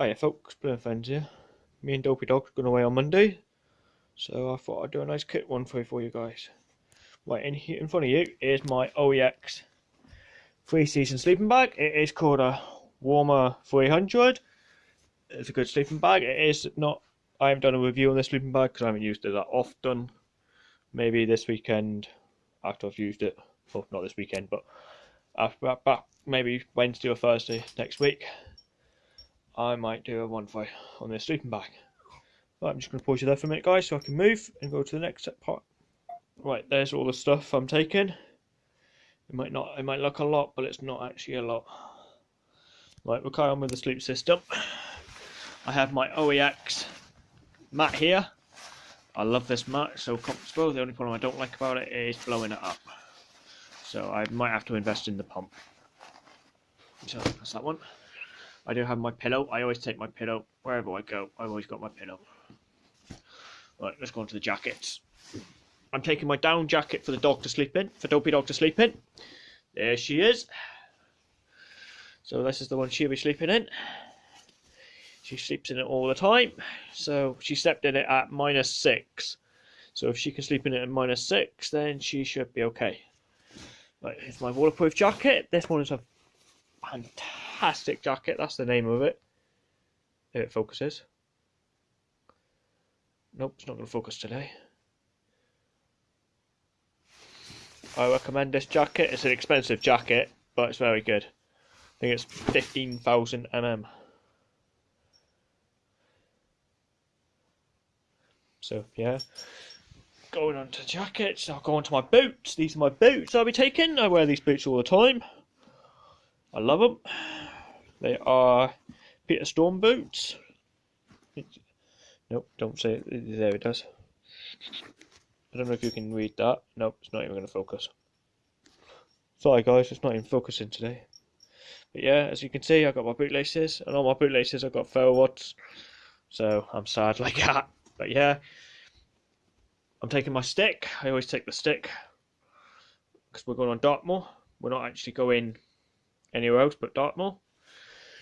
Oh Hiya folks, Blue Friends here. Me and Dopey Dog's going away on Monday. So I thought I'd do a nice kit one for, for you guys. Right, in, here, in front of you is my OEX three season sleeping bag. It is called a Warmer 300. It's a good sleeping bag. It is not, I haven't done a review on this sleeping bag because I haven't used it that often. Maybe this weekend after I've used it. Well, not this weekend, but uh, after, back maybe Wednesday or Thursday next week. I might do a one fight on this sleeping bag. Right, I'm just going to pause you there for a minute, guys, so I can move and go to the next part. Right, there's all the stuff I'm taking. It might not, it might look a lot, but it's not actually a lot. Right, we'll carry on with the sleep system. I have my OEX mat here. I love this mat, so comfortable. The only problem I don't like about it is blowing it up. So I might have to invest in the pump. So that's that one. I do have my pillow. I always take my pillow wherever I go. I've always got my pillow. Right, let's go on to the jackets. I'm taking my down jacket for the dog to sleep in, for Dopey Dog to sleep in. There she is. So this is the one she'll be sleeping in. She sleeps in it all the time. So she slept in it at minus six. So if she can sleep in it at minus six, then she should be okay. Right, here's my waterproof jacket. This one is a fantastic jacket. That's the name of it. If it focuses. Nope, it's not going to focus today. I recommend this jacket. It's an expensive jacket, but it's very good. I think it's 15,000 mm. So, yeah. Going on to jackets, I'll go on to my boots. These are my boots I'll be taking. I wear these boots all the time. I love them. They are Peter Storm boots. Nope, don't say it. There it does. I don't know if you can read that. Nope, it's not even going to focus. Sorry guys, it's not even focusing today. But yeah, as you can see, I've got my bootlaces, and on my bootlaces I've got ferro. So I'm sad like that. But yeah, I'm taking my stick. I always take the stick because we're going on Dartmoor. We're not actually going anywhere else but Dartmoor.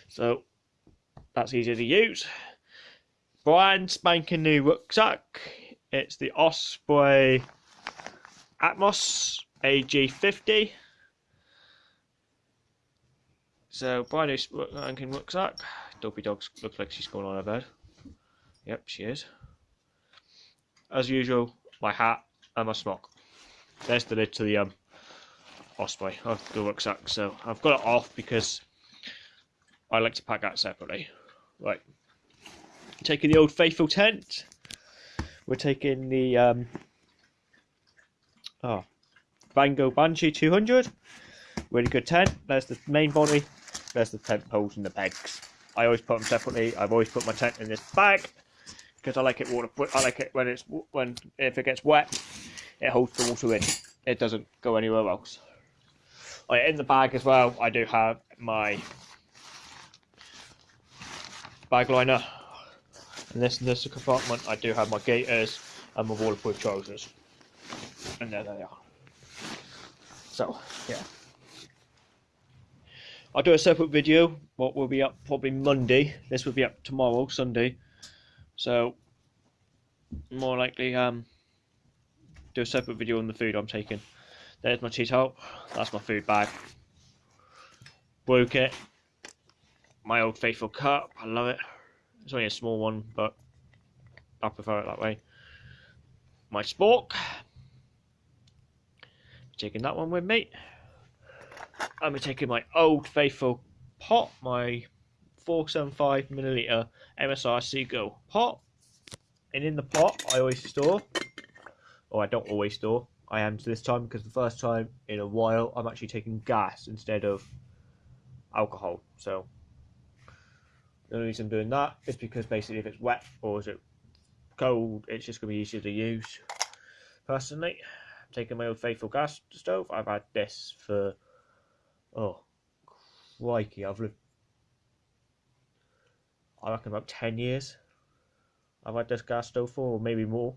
So that's easy to use. Brand spanking new rucksack. It's the Osprey Atmos AG50. So brand new spanking rucksack. Dopey Dogs looks like she's going on her bed. Yep, she is. As usual, my hat and my smock. There's the lid to the um, Osprey of the rucksack. So I've got it off because I like to pack that separately. Right. Taking the old faithful tent. We're taking the um, oh, Vango Banshee 200. Really good tent. There's the main body. There's the tent poles and the pegs. I always put them separately. I've always put my tent in this bag because I like it water. I like it when it's when if it gets wet, it holds the water in. It doesn't go anywhere else. Right, in the bag as well, I do have my bag liner. And this this compartment, I do have my gaiters and my waterproof trousers. And there they are. So, yeah. I'll do a separate video. What will be up probably Monday. This will be up tomorrow, Sunday. So, more likely, um, do a separate video on the food I'm taking. There's my cheese out. That's my food bag. Broke it. My old faithful cup. I love it. It's only a small one, but I prefer it that way. My spork. Taking that one with me. I'm taking my old faithful pot, my 475 milliliter MSR Seagull pot. And in the pot, I always store, or I don't always store, I am to this time because the first time in a while I'm actually taking gas instead of alcohol. So the only reason I'm doing that is because basically if it's wet or is it cold, it's just going to be easier to use. Personally, I'm taking my old faithful gas stove. I've had this for, oh, crikey, I've lived, I reckon about 10 years. I've had this gas stove for, or maybe more.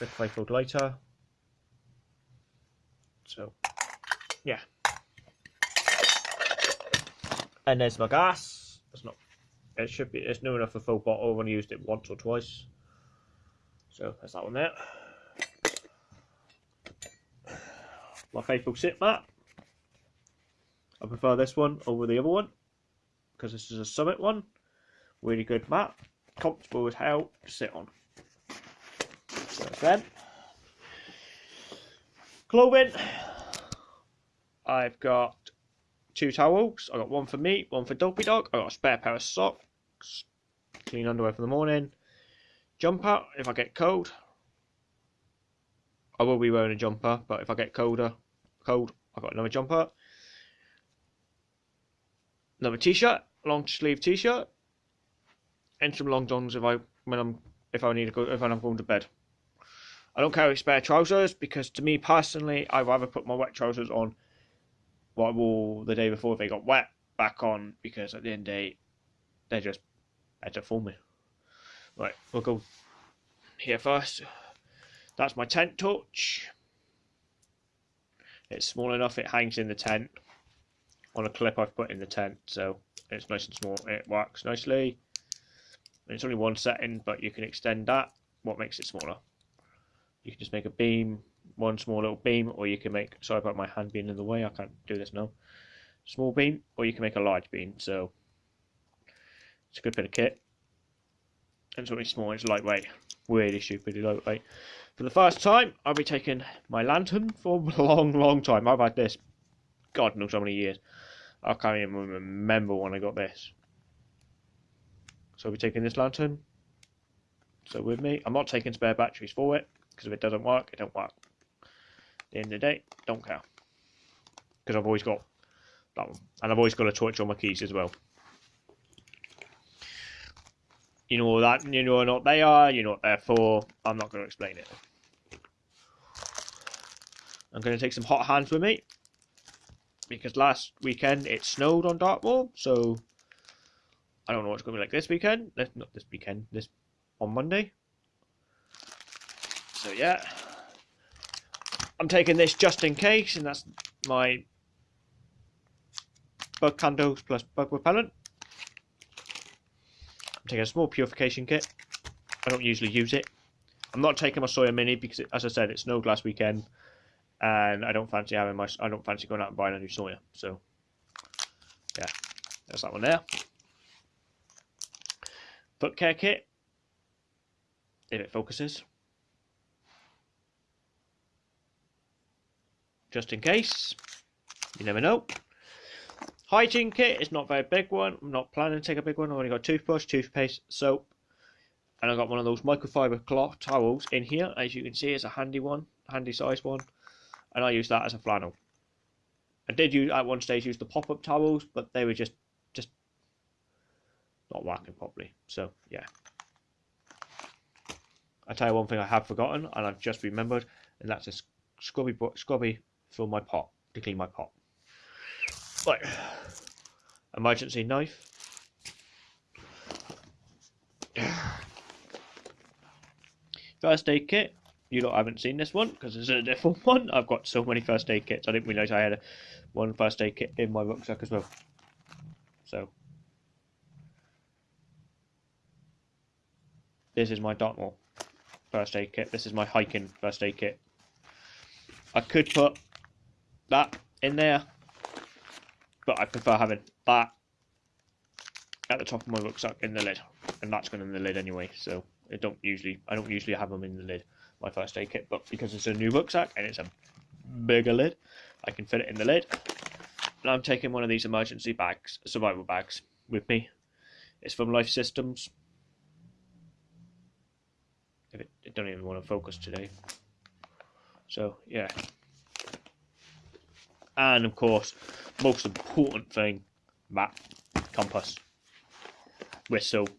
The faithful lighter. So, yeah. And there's my gas. It's not. It should be. It's new enough for full bottle. I've only used it once or twice. So there's that one there. My faithful sit mat. I prefer this one over the other one because this is a Summit one. Really good mat, comfortable as hell to sit on. So then, clothing. I've got two towels. I got one for me, one for Dopey Dog. I got a spare pair of socks, clean underwear for the morning, jumper if I get cold. I will be wearing a jumper, but if I get colder, cold, I've got another jumper. Another t-shirt, long sleeve t-shirt, and some long johns if I when I'm if I need to go if I'm going to bed. I don't carry spare trousers because to me personally, I rather put my wet trousers on what wore the day before they got wet back on because at the end of the day, they're just better for me. Right, we'll go here first. That's my tent torch. It's small enough, it hangs in the tent on a clip I've put in the tent, so it's nice and small. It works nicely. It's only one setting, but you can extend that. What makes it smaller? You can just make a beam, one small little beam, or you can make, sorry about my hand being in the way, I can't do this now. Small beam, or you can make a large beam, so it's a good bit of kit. And it's only small, it's lightweight, really stupidly lightweight. For the first time, I'll be taking my lantern for a long, long time. I've had this, God knows how many years. I can't even remember when I got this. So I'll be taking this lantern. So with me, I'm not taking spare batteries for it because if it doesn't work, it don't work. The end of the day, don't care because I've always got that one, and I've always got a torch on my keys as well. You know that you know what they are, you know what they're for. I'm not going to explain it. I'm going to take some hot hands with me because last weekend it snowed on Dartmoor, so I don't know what's going to be like this weekend. Not this weekend. This on Monday. So yeah, I'm taking this just in case, and that's my bug candles plus bug repellent. I'm taking a small purification kit. I don't usually use it. I'm not taking my Sawyer Mini because, it, as I said, it snowed last weekend, and I don't fancy having my. I don't fancy going out and buying a new Sawyer. So, yeah, there's that one there. Foot care kit, if it focuses. Just in case, you never know. Hygiene kit is not a very big one. I'm not planning to take a big one. I've only got toothbrush, toothpaste, soap, and I've got one of those microfiber cloth towels in here. As you can see, it's a handy one, handy size one, and I use that as a flannel. I did use at one stage use the pop-up towels, but they were just just not working properly. So yeah. I tell you one thing I have forgotten, and I've just remembered, and that's a scrubby scrubby for my pot to clean my pot. Right. Emergency knife. First aid kit. You lot haven't seen this one because it's a different one. I've got so many first aid kits. I didn't realise I had a, one first aid kit in my rucksack as well. So. This is my Dartmoor first aid kit. This is my hiking first aid kit. I could put that in there but I prefer having that at the top of my rucksack in the lid, and that's going in the lid anyway. So I don't usually I don't usually have them in the lid my first aid kit, but because it's a new rucksack and it's a bigger lid, I can fit it in the lid. And I'm taking one of these emergency bags, survival bags, with me. It's from Life Systems. It don't even want to focus today. So yeah. And of course, most important thing, map, compass, whistle.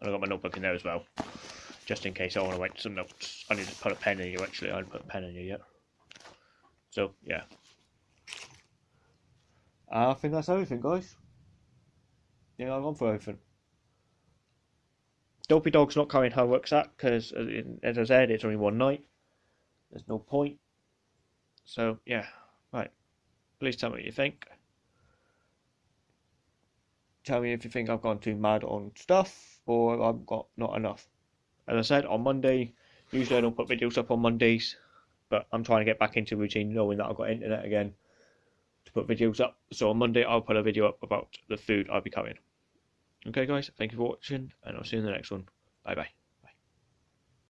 And I've got my notebook in there as well, just in case I want to write some notes. I need to put a pen in you actually, I haven't put a pen in you yet. So, yeah. I think that's everything, guys. Yeah, I've gone for everything. Dopey Dog's not carrying her rucksack because, uh, as I said, it's only one night. There's no point. So, yeah, right. Please tell me what you think. tell me if you think I've gone too mad on stuff or I've got not enough. As I said, on Monday, usually I don't put videos up on Mondays, but I'm trying to get back into routine knowing that I've got internet again to put videos up. So on Monday, I'll put a video up about the food I'll be covering. Okay, guys, thank you for watching, and I'll see you in the next one. Bye bye.